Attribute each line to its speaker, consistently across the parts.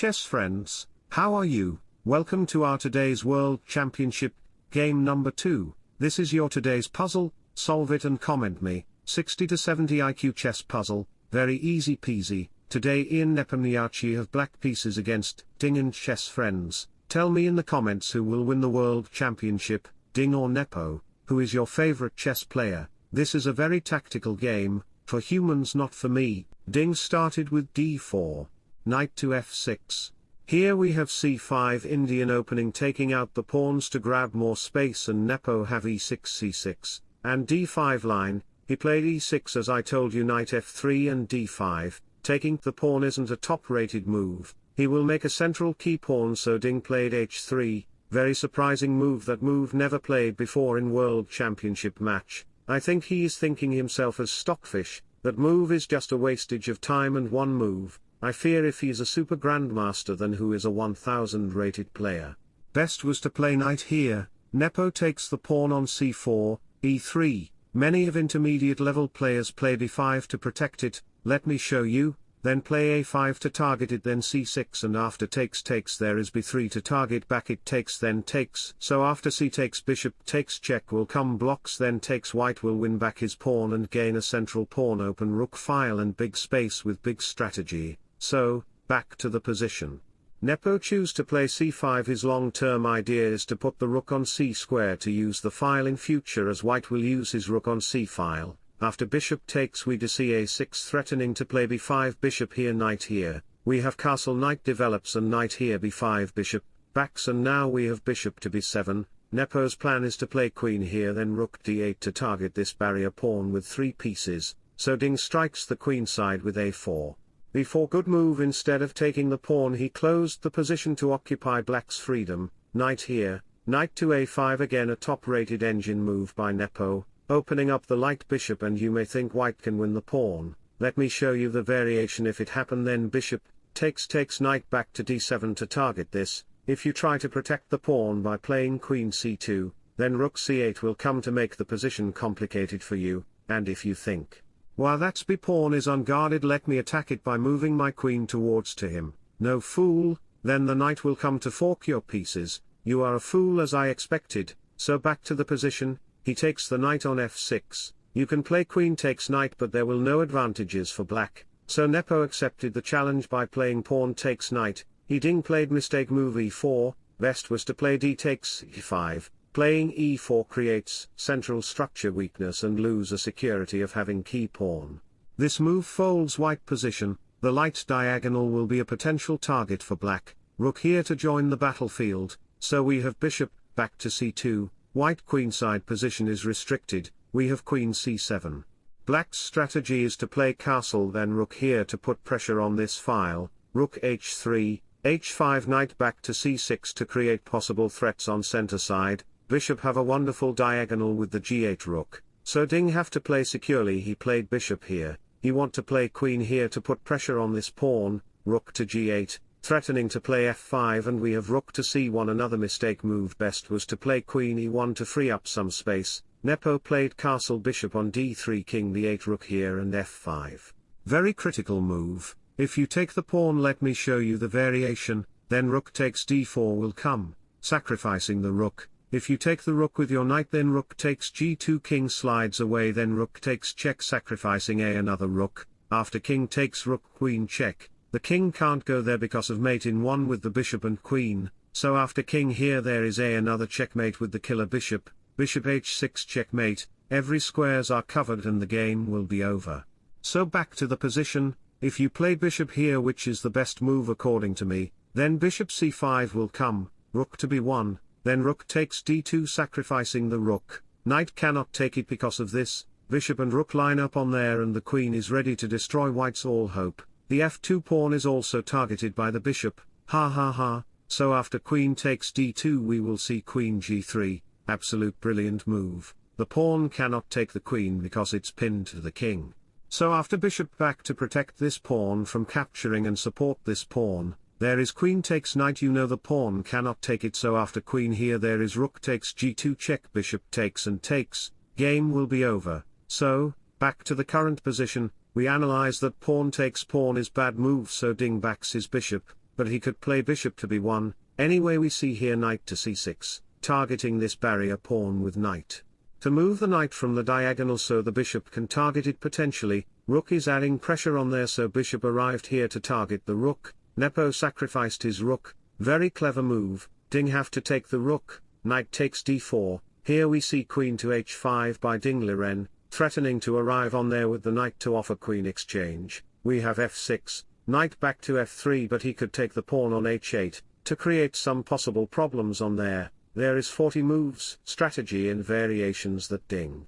Speaker 1: chess friends, how are you? Welcome to our today's World Championship, game number 2, this is your today's puzzle, solve it and comment me, 60 to 70 IQ chess puzzle, very easy peasy, today Ian Nepomniachtchi have black pieces against Ding and chess friends, tell me in the comments who will win the World Championship, Ding or Nepo, who is your favorite chess player, this is a very tactical game, for humans not for me, Ding started with d4, knight to f6, here we have c5 Indian opening taking out the pawns to grab more space and Nepo have e6 c6, and d5 line, he played e6 as I told you knight f3 and d5, taking the pawn isn't a top-rated move, he will make a central key pawn so Ding played h3, very surprising move that move never played before in World Championship match, I think he is thinking himself as stockfish, that move is just a wastage of time and one move, I fear if he's a super grandmaster then who is a 1000 rated player. Best was to play knight here, Nepo takes the pawn on c4, e3, many of intermediate level players play d5 to protect it, let me show you, then play a5 to target it then c6 and after takes takes. There is b3 to target back it takes then takes. So after c takes bishop takes check will come blocks then takes. White will win back his pawn and gain a central pawn open rook file and big space with big strategy, so, back to the position. Nepo choose to play c5 his long-term idea is to put the rook on c square to use the file in future as white will use his rook on c file, after bishop takes we to ca6 threatening to play b5 bishop here knight here, we have castle knight develops and knight here b5 bishop, backs and now we have bishop to b7, Nepo's plan is to play queen here then rook d8 to target this barrier pawn with three pieces, so Ding strikes the queen side with a4. Before good move instead of taking the pawn he closed the position to occupy black's freedom, knight here, knight to a5 again a top-rated engine move by Nepo, opening up the light bishop and you may think white can win the pawn, let me show you the variation. If it happen then bishop, takes takes knight back to d7 to target this, if you try to protect the pawn by playing queen c2, then rook c8 will come to make the position complicated for you, and if you think while that b pawn is unguarded let me attack it by moving my queen towards to him, no fool, then the knight will come to fork your pieces, you are a fool as I expected, so back to the position, he takes the knight on f6, you can play queen takes knight but there will no advantages for black, so Nepo accepted the challenge by playing pawn takes knight, he ding played mistake move e4, best was to play d takes e5, Playing e4 creates central structure weakness and lose a security of having key pawn. This move folds white position, the light diagonal will be a potential target for black, rook here to join the battlefield, so we have bishop, back to c2, white queenside position is restricted, we have queen c7. Black's strategy is to play castle then rook here to put pressure on this file, rook h3, h5 knight back to c6 to create possible threats on center side, bishop have a wonderful diagonal with the g8 rook, so Ding have to play securely he played bishop here, he want to play queen here to put pressure on this pawn, rook to g8, threatening to play f5 and we have rook to c1 another mistake move best was to play queen e1 to free up some space, Nepo played castle bishop on d3 king the 8 rook here and f5. Very critical move, if you take the pawn let me show you the variation, then rook takes d4 will come, sacrificing the rook, if you take the rook with your knight then rook takes g2 king slides away then rook takes check sacrificing a another rook, after king takes rook queen check, the king can't go there because of mate in one with the bishop and queen, so after king here there is a another checkmate with the killer bishop, bishop h6 checkmate, every squares are covered and the game will be over. So back to the position, if you play bishop here which is the best move according to me, then bishop c5 will come, rook to b1, then rook takes d2 sacrificing the rook, knight cannot take it because of this, bishop and rook line up on there and the queen is ready to destroy white's all hope, the f2 pawn is also targeted by the bishop, ha ha ha, so after queen takes d2 we will see queen g3, absolute brilliant move, the pawn cannot take the queen because it's pinned to the king. So after bishop back to protect this pawn from capturing and support this pawn, there is queen takes knight you know the pawn cannot take it so after queen here there is rook takes g2 check bishop takes and takes, game will be over, so, back to the current position, we analyze that pawn takes pawn is bad move so ding backs his bishop, but he could play bishop to b1, anyway we see here knight to c6, targeting this barrier pawn with knight. To move the knight from the diagonal so the bishop can target it potentially, rook is adding pressure on there so bishop arrived here to target the rook, Nepo sacrificed his rook, very clever move, Ding have to take the rook, knight takes d4, here we see queen to h5 by Ding Liren, threatening to arrive on there with the knight to offer queen exchange, we have f6, knight back to f3 but he could take the pawn on h8, to create some possible problems on there, there is 40 moves, strategy and variations that ding.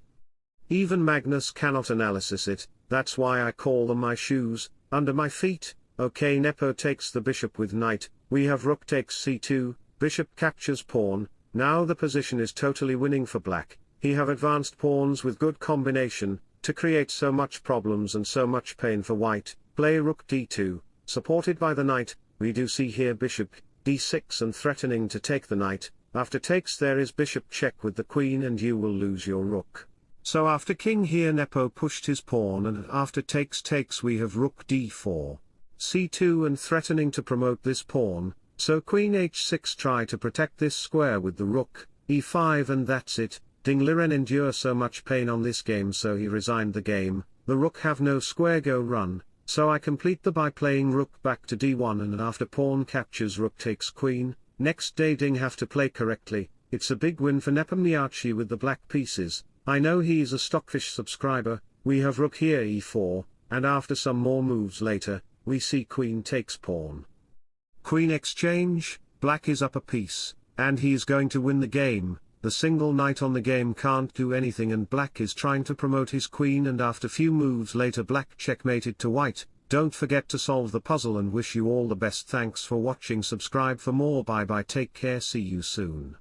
Speaker 1: Even Magnus cannot analysis it, that's why I call them my shoes, under my feet, okay Nepo takes the bishop with knight, we have rook takes c2, bishop captures pawn, now the position is totally winning for black, he have advanced pawns with good combination, to create so much problems and so much pain for white, play rook d2, supported by the knight, we do see here bishop, d6 and threatening to take the knight, after takes there is bishop check with the queen and you will lose your rook. So after king here Nepo pushed his pawn and after takes takes we have rook d4, c2 and threatening to promote this pawn, so queen h6 try to protect this square with the rook, e5 and that's it, Ding Liren endure so much pain on this game so he resigned the game, the rook have no square go run, so I complete the by playing rook back to d1 and after pawn captures rook takes queen, Next day Ding have to play correctly, it's a big win for Nepomniachtchi with the black pieces, I know he's a Stockfish subscriber, we have rook here e4, and after some more moves later, we see queen takes pawn. Queen exchange, black is up a piece, and he is going to win the game, the single knight on the game can't do anything and black is trying to promote his queen and after few moves later black checkmated to white, don't forget to solve the puzzle and wish you all the best. Thanks for watching. Subscribe for more. Bye bye. Take care. See you soon.